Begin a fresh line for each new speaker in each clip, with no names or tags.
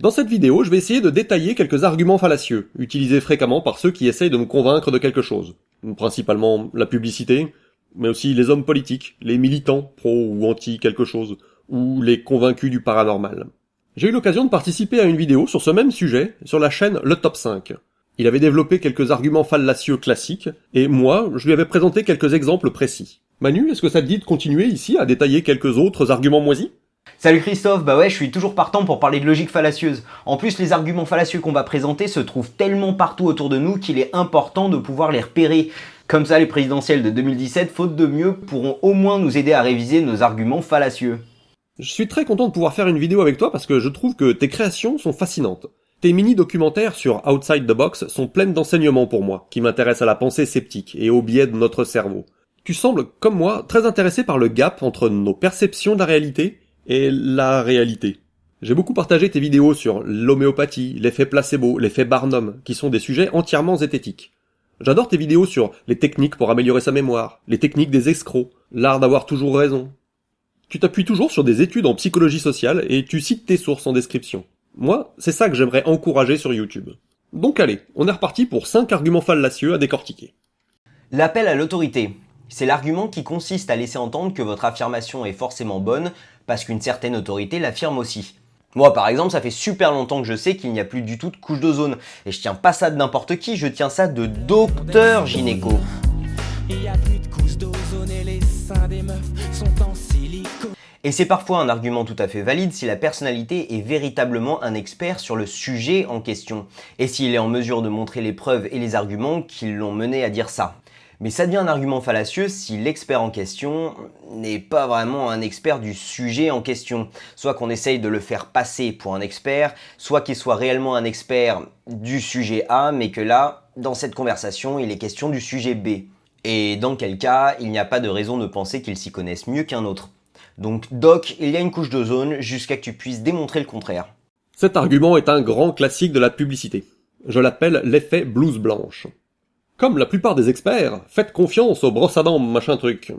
Dans cette vidéo, je vais essayer de détailler quelques arguments fallacieux, utilisés fréquemment par ceux qui essayent de me convaincre de quelque chose. Principalement la publicité, mais aussi les hommes politiques, les militants pro ou anti quelque chose, ou les convaincus du paranormal. J'ai eu l'occasion de participer à une vidéo sur ce même sujet sur la chaîne Le Top 5. Il avait développé quelques arguments fallacieux classiques, et moi, je lui avais présenté quelques exemples précis. Manu, est-ce que ça te dit de continuer ici à détailler quelques autres arguments moisis?
Salut Christophe, bah ouais, je suis toujours partant pour parler de logique fallacieuse. En plus, les arguments fallacieux qu'on va présenter se trouvent tellement partout autour de nous qu'il est important de pouvoir les repérer. Comme ça, les présidentielles de 2017, faute de mieux, pourront au moins nous aider à réviser nos arguments fallacieux.
Je suis très content de pouvoir faire une vidéo avec toi parce que je trouve que tes créations sont fascinantes. Tes mini-documentaires sur Outside the Box sont pleines d'enseignements pour moi, qui m'intéressent à la pensée sceptique et au biais de notre cerveau. Tu sembles, comme moi, très intéressé par le gap entre nos perceptions de la réalité et la réalité. J'ai beaucoup partagé tes vidéos sur l'homéopathie, l'effet placebo, l'effet Barnum, qui sont des sujets entièrement zététiques. J'adore tes vidéos sur les techniques pour améliorer sa mémoire, les techniques des escrocs, l'art d'avoir toujours raison. Tu t'appuies toujours sur des études en psychologie sociale et tu cites tes sources en description. Moi, c'est ça que j'aimerais encourager sur YouTube. Donc allez, on est reparti pour 5 arguments fallacieux à décortiquer.
L'appel à l'autorité. C'est l'argument qui consiste à laisser entendre que votre affirmation est forcément bonne parce qu'une certaine autorité l'affirme aussi. Moi par exemple, ça fait super longtemps que je sais qu'il n'y a plus du tout de couche d'ozone. Et je tiens pas ça de n'importe qui, je tiens ça de docteur gynéco. et c'est parfois un argument tout à fait valide si la personnalité est véritablement un expert sur le sujet en question, et s'il est en mesure de montrer les preuves et les arguments qui l'ont mené à dire ça. Mais ça devient un argument fallacieux si l'expert en question n'est pas vraiment un expert du sujet en question. Soit qu'on essaye de le faire passer pour un expert, soit qu'il soit réellement un expert du sujet A, mais que là, dans cette conversation, il est question du sujet B. Et dans quel cas, il n'y a pas de raison de penser qu'il s'y connaisse mieux qu'un autre. Donc Doc, il y a une couche d'ozone jusqu'à que tu puisses démontrer le contraire.
Cet argument est un grand classique de la publicité. Je l'appelle l'effet blouse blanche. Comme la plupart des experts, faites confiance aux brosses à dents machin truc.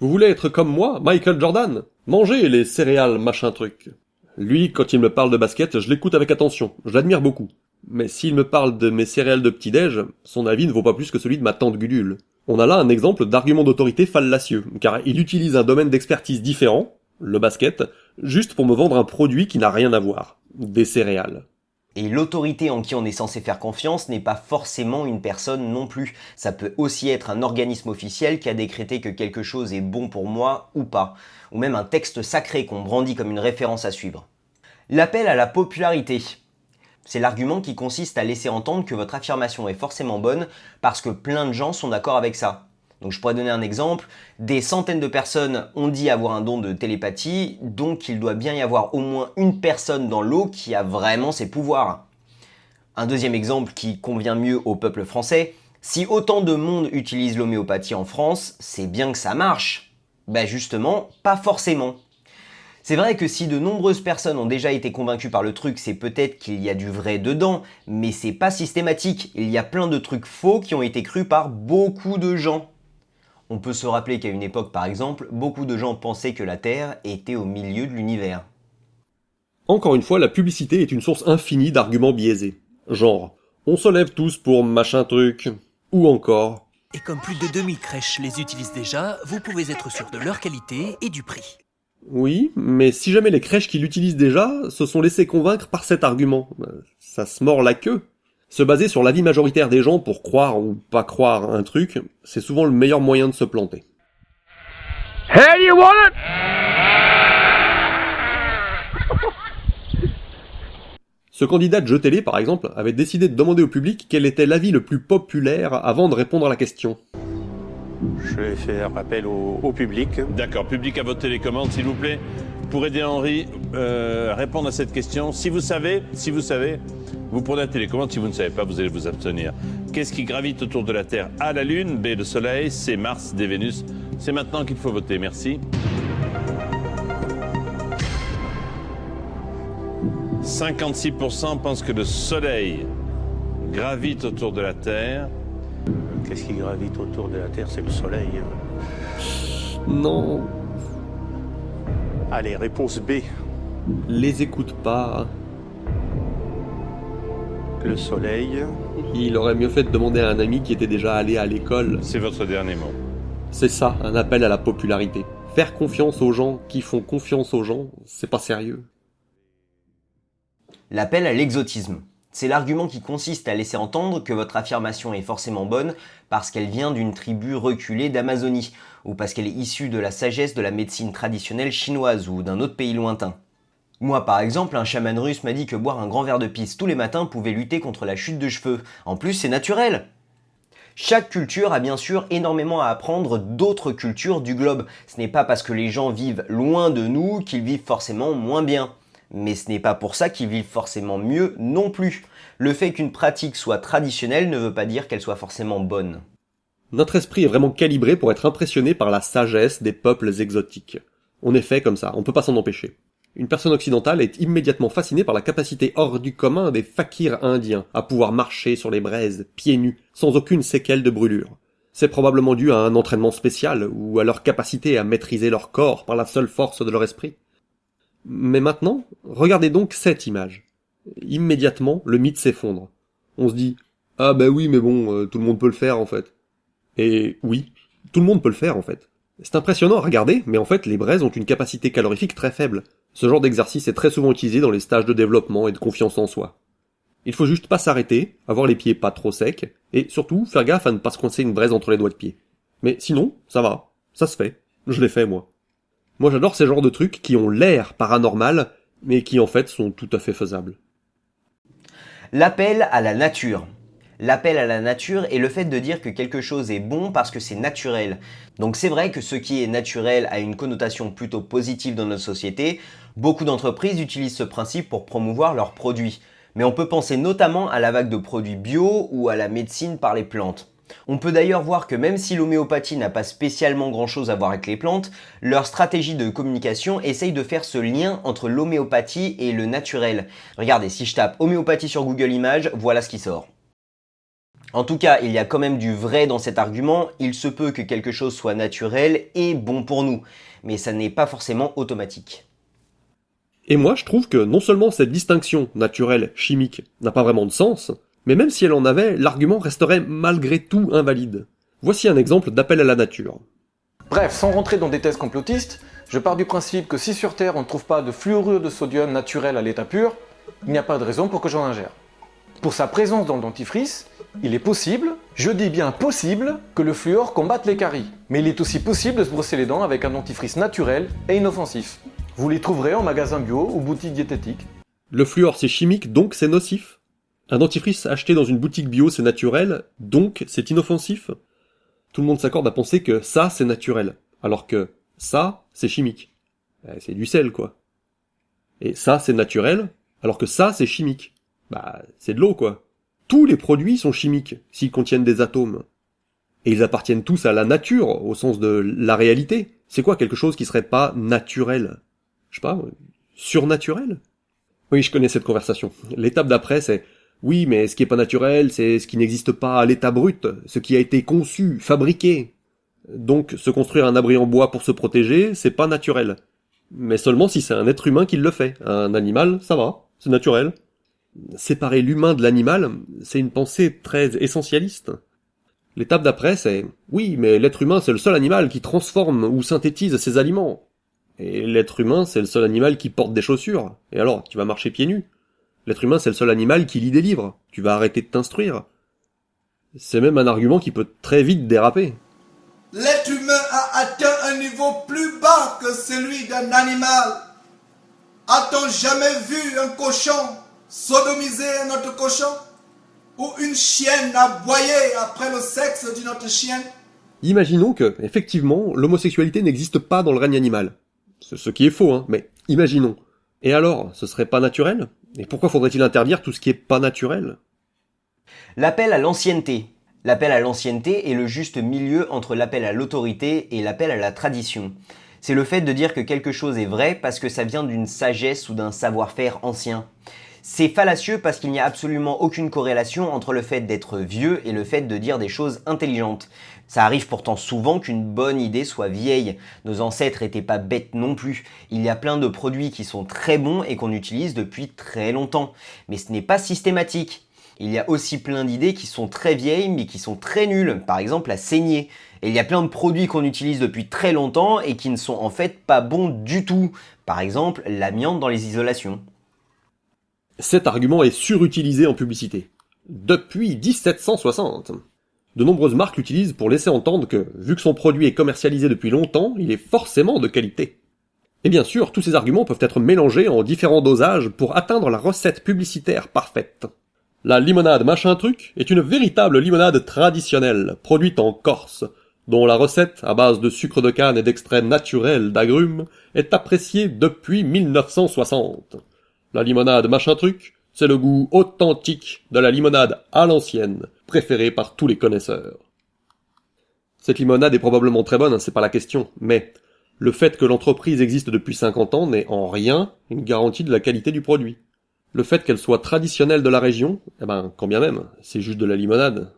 Vous voulez être comme moi, Michael Jordan? Mangez les céréales machin truc. Lui, quand il me parle de basket, je l'écoute avec attention, je l'admire beaucoup. Mais s'il me parle de mes céréales de petit-déj, son avis ne vaut pas plus que celui de ma tante Gudule. On a là un exemple d'argument d'autorité fallacieux, car il utilise un domaine d'expertise différent, le basket, juste pour me vendre un produit qui n'a rien à voir. Des céréales.
Et l'autorité en qui on est censé faire confiance n'est pas forcément une personne non plus. Ça peut aussi être un organisme officiel qui a décrété que quelque chose est bon pour moi ou pas. Ou même un texte sacré qu'on brandit comme une référence à suivre. L'appel à la popularité. C'est l'argument qui consiste à laisser entendre que votre affirmation est forcément bonne parce que plein de gens sont d'accord avec ça. Donc je pourrais donner un exemple, des centaines de personnes ont dit avoir un don de télépathie, donc il doit bien y avoir au moins une personne dans l'eau qui a vraiment ces pouvoirs. Un deuxième exemple qui convient mieux au peuple français, si autant de monde utilise l'homéopathie en France, c'est bien que ça marche. Ben justement, pas forcément. C'est vrai que si de nombreuses personnes ont déjà été convaincues par le truc, c'est peut-être qu'il y a du vrai dedans, mais c'est pas systématique. Il y a plein de trucs faux qui ont été crus par beaucoup de gens. On peut se rappeler qu'à une époque par exemple, beaucoup de gens pensaient que la Terre était au milieu de l'univers.
Encore une fois, la publicité est une source infinie d'arguments biaisés. Genre, on se lève tous pour machin truc. Ou encore.
Et comme plus de 2000 crèches les utilisent déjà, vous pouvez être sûr de leur qualité et du prix.
Oui, mais si jamais les crèches qui l'utilisent déjà se sont laissées convaincre par cet argument, ça se mord la queue. Se baser sur l'avis majoritaire des gens pour croire ou pas croire un truc, c'est souvent le meilleur moyen de se planter. Hey, you want it? Ce candidat de jeu télé, par exemple, avait décidé de demander au public quel était l'avis le plus populaire avant de répondre à la question.
Je vais faire appel au, public.
D'accord, public à votre télécommande, s'il vous plaît. Pour aider Henri euh, à répondre à cette question, si vous savez, si vous savez, vous prenez la télécommande, si vous ne savez pas, vous allez vous abstenir. Qu'est-ce qui gravite autour de la Terre A, la Lune, B, le Soleil, C, Mars, D, Vénus. C'est maintenant qu'il faut voter. Merci. 56% pensent que le Soleil gravite autour de la Terre.
Qu'est-ce qui gravite autour de la Terre? C'est le Soleil.
Non.
Allez, réponse B.
Les écoute pas.
Le soleil.
Il aurait mieux fait de demander à un ami qui était déjà allé à l'école.
C'est votre dernier mot.
C'est ça, un appel à la popularité. Faire confiance aux gens qui font confiance aux gens, c'est pas sérieux.
L'appel à l'exotisme. C'est l'argument qui consiste à laisser entendre que votre affirmation est forcément bonne parce qu'elle vient d'une tribu reculée d'Amazonie, ou parce qu'elle est issue de la sagesse de la médecine traditionnelle chinoise ou d'un autre pays lointain. Moi par exemple, un chaman russe m'a dit que boire un grand verre de pisse tous les matins pouvait lutter contre la chute de cheveux. En plus, c'est naturel chaque culture a bien sûr énormément à apprendre d'autres cultures du globe. Ce n'est pas parce que les gens vivent loin de nous qu'ils vivent forcément moins bien. Mais ce n'est pas pour ça qu'ils vivent forcément mieux non plus. Le fait qu'une pratique soit traditionnelle ne veut pas dire qu'elle soit forcément bonne.
Notre esprit est vraiment calibré pour être impressionné par la sagesse des peuples exotiques. On est fait comme ça, on peut pas s'en empêcher. Une personne occidentale est immédiatement fascinée par la capacité hors du commun des fakirs indiens à pouvoir marcher sur les braises, pieds nus, sans aucune séquelle de brûlure. C'est probablement dû à un entraînement spécial ou à leur capacité à maîtriser leur corps par la seule force de leur esprit. Mais maintenant, regardez donc cette image. Immédiatement, le mythe s'effondre. On se dit Ah bah oui, mais bon, euh, tout le monde peut le faire en fait. Et oui, tout le monde peut le faire en fait. C'est impressionnant à regarder, mais en fait les braises ont une capacité calorifique très faible. Ce genre d'exercice est très souvent utilisé dans les stages de développement et de confiance en soi. Il faut juste pas s'arrêter, avoir les pieds pas trop secs, et surtout faire gaffe à ne pas se coincer une braise entre les doigts de pied. Mais sinon, ça va, ça se fait. Je l'ai fait moi. Moi j'adore ces genres de trucs qui ont l'air paranormal, mais qui en fait sont tout à fait faisables.
L'appel à la nature. L'appel à la nature est le fait de dire que quelque chose est bon parce que c'est naturel. Donc c'est vrai que ce qui est naturel a une connotation plutôt positive dans notre société. Beaucoup d'entreprises utilisent ce principe pour promouvoir leurs produits. Mais on peut penser notamment à la vague de produits bio ou à la médecine par les plantes. On peut d'ailleurs voir que même si l'homéopathie n'a pas spécialement grand chose à voir avec les plantes, leur stratégie de communication essaye de faire ce lien entre l'homéopathie et le naturel. Regardez, si je tape homéopathie sur Google Images, voilà ce qui sort. En tout cas, il y a quand même du vrai dans cet argument, il se peut que quelque chose soit naturel et bon pour nous, mais ça n'est pas forcément automatique.
Et moi, je trouve que non seulement cette distinction naturelle-chimique n'a pas vraiment de sens, mais même si elle en avait, l'argument resterait malgré tout invalide. Voici un exemple d'appel à la nature.
Bref, sans rentrer dans des thèses complotistes, je pars du principe que si sur Terre on ne trouve pas de fluorure de sodium naturel à l'état pur, il n'y a pas de raison pour que j'en ingère. Pour sa présence dans le dentifrice, il est possible, je dis bien possible, que le fluor combatte les caries. Mais il est aussi possible de se brosser les dents avec un dentifrice naturel et inoffensif. Vous les trouverez en magasin bio ou boutique diététique.
Le fluor c'est chimique, donc c'est nocif Un dentifrice acheté dans une boutique bio c'est naturel, donc c'est inoffensif Tout le monde s'accorde à penser que ça c'est naturel, alors que ça c'est chimique. Eh, c'est du sel quoi. Et ça c'est naturel, alors que ça c'est chimique. Bah c'est de l'eau quoi. Tous les produits sont chimiques s'ils contiennent des atomes. Et ils appartiennent tous à la nature, au sens de la réalité. C'est quoi quelque chose qui serait pas naturel? Je sais pas, surnaturel? Oui, je connais cette conversation. L'étape d'après, c'est oui, mais ce qui est pas naturel, c'est ce qui n'existe pas à l'état brut, ce qui a été conçu, fabriqué. Donc, se construire un abri en bois pour se protéger, c'est pas naturel. Mais seulement si c'est un être humain qui le fait. Un animal, ça va, c'est naturel séparer l'humain de l'animal, c'est une pensée très essentialiste. L'étape d'après, c'est oui, mais l'être humain, c'est le seul animal qui transforme ou synthétise ses aliments. Et l'être humain, c'est le seul animal qui porte des chaussures. Et alors, tu vas marcher pieds nus. L'être humain, c'est le seul animal qui lit des livres. Tu vas arrêter de t'instruire. C'est même un argument qui peut très vite déraper.
L'être humain a atteint un niveau plus bas que celui d'un animal. A-t-on jamais vu un cochon sodomiser un autre cochon ou une chienne aboyer après le sexe d'une autre chienne
Imaginons que, effectivement, l'homosexualité n'existe pas dans le règne animal. Ce qui est faux, hein, mais imaginons. Et alors, ce serait pas naturel? Et pourquoi faudrait-il interdire tout ce qui est pas naturel?
L'appel à l'ancienneté. L'appel à l'ancienneté est le juste milieu entre l'appel à l'autorité et l'appel à la tradition. C'est le fait de dire que quelque chose est vrai parce que ça vient d'une sagesse ou d'un savoir-faire ancien. C'est fallacieux parce qu'il n'y a absolument aucune corrélation entre le fait d'être vieux et le fait de dire des choses intelligentes. Ça arrive pourtant souvent qu'une bonne idée soit vieille. Nos ancêtres étaient pas bêtes non plus. Il y a plein de produits qui sont très bons et qu'on utilise depuis très longtemps. Mais ce n'est pas systématique. Il y a aussi plein d'idées qui sont très vieilles mais qui sont très nulles, par exemple la saignée. Et il y a plein de produits qu'on utilise depuis très longtemps et qui ne sont en fait pas bons du tout. Par exemple l'amiante dans les isolations.
Cet argument est surutilisé en publicité. Depuis 1760. De nombreuses marques l'utilisent pour laisser entendre que, vu que son produit est commercialisé depuis longtemps, il est forcément de qualité. Et bien sûr, tous ces arguments peuvent être mélangés en différents dosages pour atteindre la recette publicitaire parfaite. La limonade machin truc est une véritable limonade traditionnelle, produite en Corse, dont la recette, à base de sucre de canne et d'extraits naturels d'agrumes, est appréciée depuis 1960. La limonade machin truc, c'est le goût authentique de la limonade à l'ancienne, préférée par tous les connaisseurs. Cette limonade est probablement très bonne, hein, c'est pas la question, mais le fait que l'entreprise existe depuis 50 ans n'est en rien une garantie de la qualité du produit. Le fait qu'elle soit traditionnelle de la région, eh ben, quand bien même, c'est juste de la limonade.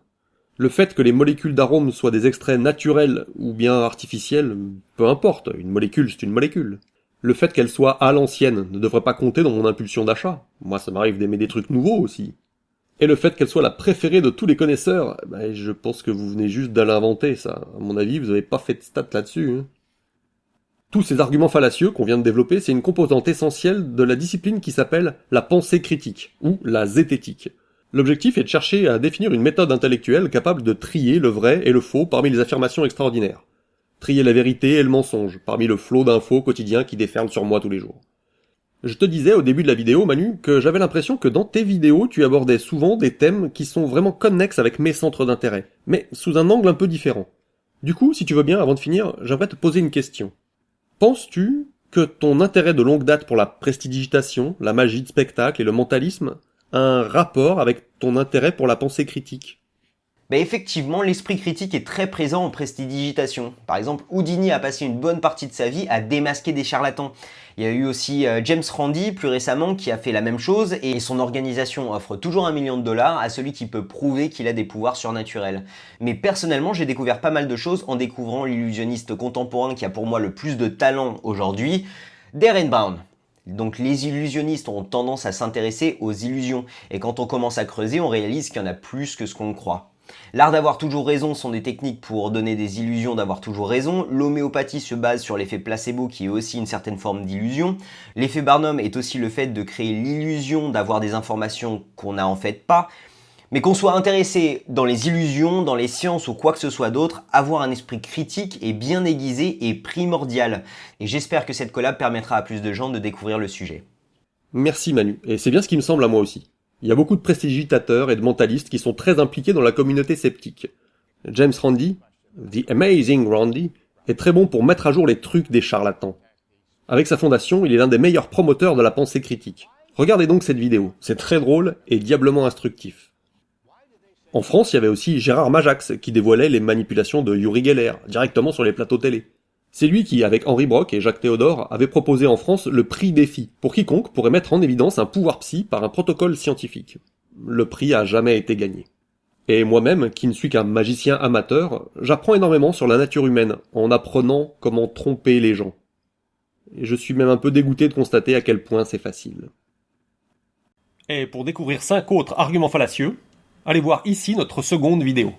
Le fait que les molécules d'arôme soient des extraits naturels ou bien artificiels, peu importe, une molécule c'est une molécule le fait qu'elle soit à l'ancienne ne devrait pas compter dans mon impulsion d'achat. Moi, ça m'arrive d'aimer des trucs nouveaux aussi. Et le fait qu'elle soit la préférée de tous les connaisseurs, bah, je pense que vous venez juste de l'inventer, ça. À mon avis, vous n'avez pas fait de stats là-dessus. Hein. Tous ces arguments fallacieux qu'on vient de développer, c'est une composante essentielle de la discipline qui s'appelle la pensée critique, ou la zététique. L'objectif est de chercher à définir une méthode intellectuelle capable de trier le vrai et le faux parmi les affirmations extraordinaires trier la vérité et le mensonge, parmi le flot d'infos quotidiens qui déferlent sur moi tous les jours. Je te disais au début de la vidéo, Manu, que j'avais l'impression que dans tes vidéos, tu abordais souvent des thèmes qui sont vraiment connexes avec mes centres d'intérêt, mais sous un angle un peu différent. Du coup, si tu veux bien, avant de finir, j'aimerais te poser une question. Penses-tu que ton intérêt de longue date pour la prestidigitation, la magie de spectacle et le mentalisme a un rapport avec ton intérêt pour la pensée critique?
Bah effectivement, l'esprit critique est très présent en prestidigitation. Par exemple, Houdini a passé une bonne partie de sa vie à démasquer des charlatans. Il y a eu aussi euh, James Randi plus récemment qui a fait la même chose et son organisation offre toujours un million de dollars à celui qui peut prouver qu'il a des pouvoirs surnaturels. Mais personnellement, j'ai découvert pas mal de choses en découvrant l'illusionniste contemporain qui a pour moi le plus de talent aujourd'hui, Darren Brown. Donc les illusionnistes ont tendance à s'intéresser aux illusions et quand on commence à creuser, on réalise qu'il y en a plus que ce qu'on croit. L'art d'avoir toujours raison sont des techniques pour donner des illusions d'avoir toujours raison. L'homéopathie se base sur l'effet placebo qui est aussi une certaine forme d'illusion. L'effet Barnum est aussi le fait de créer l'illusion d'avoir des informations qu'on n'a en fait pas. Mais qu'on soit intéressé dans les illusions, dans les sciences ou quoi que ce soit d'autre, avoir un esprit critique et bien aiguisé est primordial. Et j'espère que cette collab permettra à plus de gens de découvrir le sujet.
Merci Manu, et c'est bien ce qui me semble à moi aussi. Il y a beaucoup de prestigitateurs et de mentalistes qui sont très impliqués dans la communauté sceptique. James Randi, The Amazing Randy, est très bon pour mettre à jour les trucs des charlatans. Avec sa fondation, il est l'un des meilleurs promoteurs de la pensée critique. Regardez donc cette vidéo, c'est très drôle et diablement instructif. En France, il y avait aussi Gérard Majax qui dévoilait les manipulations de Yuri Geller directement sur les plateaux télé. C'est lui qui, avec Henri Brock et Jacques Théodore, avait proposé en France le prix défi, pour quiconque pourrait mettre en évidence un pouvoir psy par un protocole scientifique. Le prix a jamais été gagné. Et moi-même, qui ne suis qu'un magicien amateur, j'apprends énormément sur la nature humaine, en apprenant comment tromper les gens. Et je suis même un peu dégoûté de constater à quel point c'est facile. Et pour découvrir 5 autres arguments fallacieux, allez voir ici notre seconde vidéo.